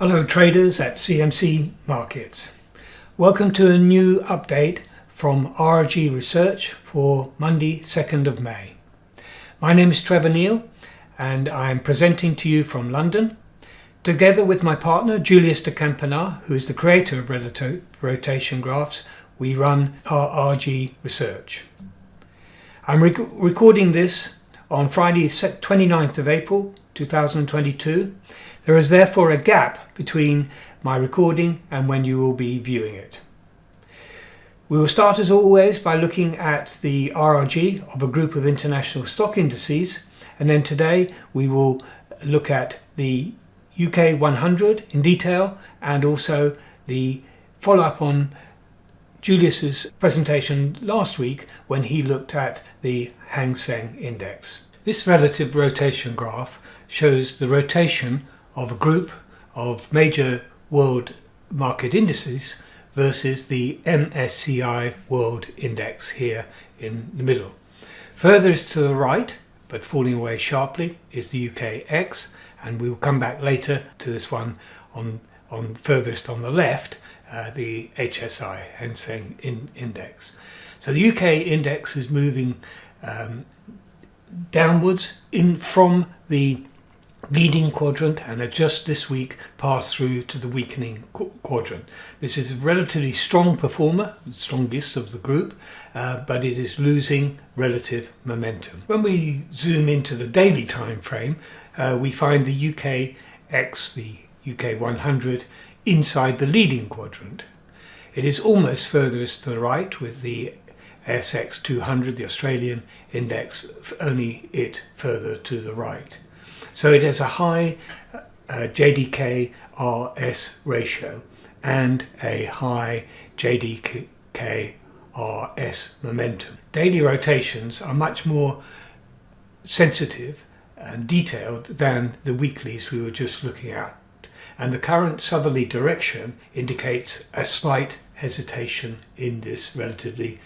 Hello traders at CMC Markets. Welcome to a new update from RRG Research for Monday 2nd of May. My name is Trevor Neal and I am presenting to you from London together with my partner Julius de Kempenaer who is the creator of rotation graphs we run RRG Research. I'm rec recording this on Friday 29th of April 2022 there is therefore a gap between my recording and when you will be viewing it. We will start as always by looking at the RRG of a group of international stock indices and then today we will look at the UK 100 in detail and also the follow-up on Julius's presentation last week when he looked at the Hang Seng Index. This relative rotation graph shows the rotation of a group of major world market indices versus the MSCI World Index here in the middle. Furthest to the right, but falling away sharply, is the UKX, and we will come back later to this one on, on furthest on the left, uh, the HSI, Hang Seng in Index. So the UK index is moving um, downwards in from the leading quadrant and had just this week passed through to the weakening qu quadrant. This is a relatively strong performer, the strongest of the group, uh, but it is losing relative momentum. When we zoom into the daily time frame, uh, we find the UK X, the UK 100, inside the leading quadrant. It is almost furthest to the right with the ASX 200, the Australian index, only it further to the right. So it has a high uh, JDK RS ratio and a high JDK RS momentum. Daily rotations are much more sensitive and detailed than the weeklies we were just looking at. And the current southerly direction indicates a slight hesitation in this relatively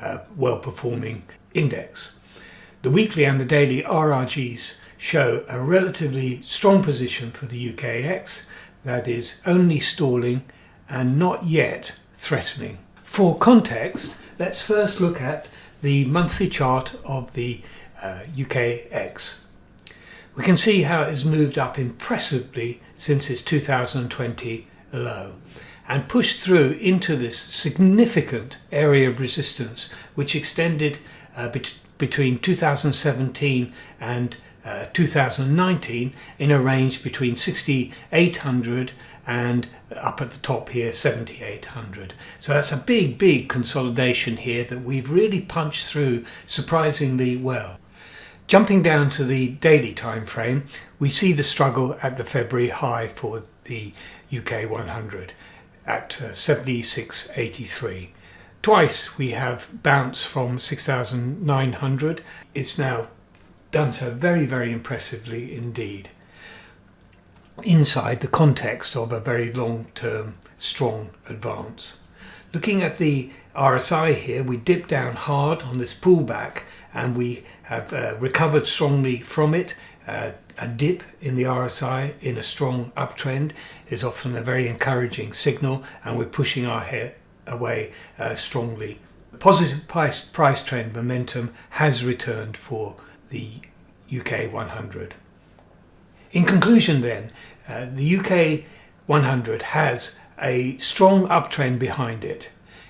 uh, well-performing index. The weekly and the daily RRGs show a relatively strong position for the UKX that is only stalling and not yet threatening. For context, let's first look at the monthly chart of the uh, UKX. We can see how it has moved up impressively since its 2020 low and pushed through into this significant area of resistance which extended uh, bet between 2017 and uh, 2019 in a range between 6800 and up at the top here 7800 so that's a big big consolidation here that we've really punched through surprisingly well jumping down to the daily time frame we see the struggle at the February high for the UK 100 at uh, 7683 twice we have bounced from 6900 it's now done so very, very impressively indeed. Inside the context of a very long-term strong advance. Looking at the RSI here, we dip down hard on this pullback and we have uh, recovered strongly from it. Uh, a dip in the RSI in a strong uptrend is often a very encouraging signal and we're pushing our head away uh, strongly. Positive price, price trend momentum has returned for the UK 100. In conclusion then, uh, the UK 100 has a strong uptrend behind it.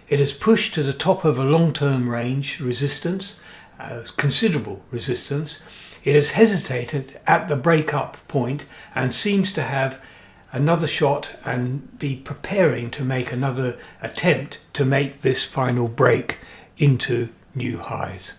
It has pushed to the top of a long-term range resistance, uh, considerable resistance. It has hesitated at the break-up point and seems to have another shot and be preparing to make another attempt to make this final break into new highs.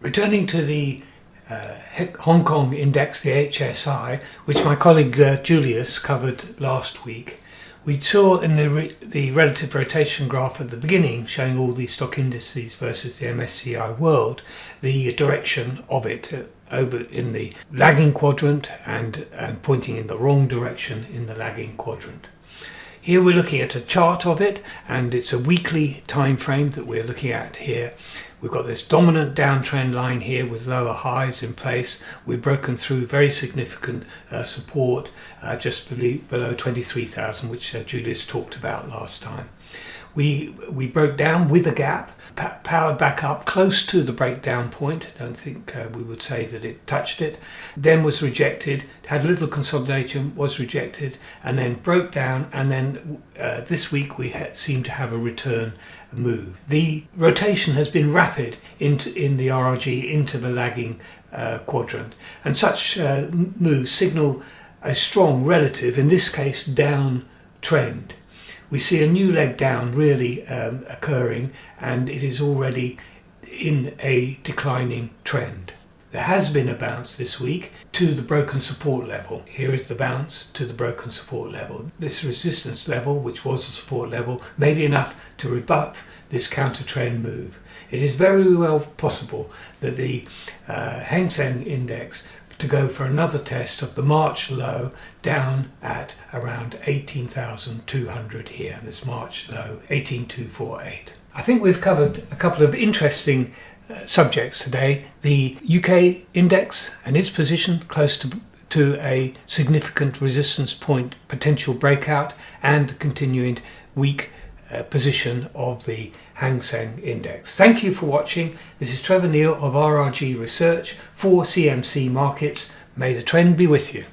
Returning to the uh, Hong Kong index, the HSI, which my colleague uh, Julius covered last week, we saw in the, re the relative rotation graph at the beginning, showing all the stock indices versus the MSCI world, the direction of it uh, over in the lagging quadrant and, and pointing in the wrong direction in the lagging quadrant. Here we're looking at a chart of it and it's a weekly time frame that we're looking at here We've got this dominant downtrend line here with lower highs in place. We've broken through very significant uh, support uh, just below 23,000, which uh, Julius talked about last time. We, we broke down with a gap, powered back up close to the breakdown point. Don't think uh, we would say that it touched it. Then was rejected, had little consolidation, was rejected, and then broke down. And then uh, this week we seem to have a return move. The rotation has been rapid into in the RRG into the lagging uh, quadrant, and such uh, moves signal a strong relative, in this case, down trend we see a new leg down really um, occurring and it is already in a declining trend. There has been a bounce this week to the broken support level. Here is the bounce to the broken support level. This resistance level, which was a support level, may be enough to rebut this counter trend move. It is very well possible that the uh, Hang Seng index to go for another test of the March low down at around 18,200 here, this March low, 18248. I think we've covered a couple of interesting uh, subjects today. The UK index and its position close to to a significant resistance point potential breakout and continuing weak uh, position of the Hang Seng Index. Thank you for watching. This is Trevor Neal of RRG Research for CMC Markets. May the trend be with you.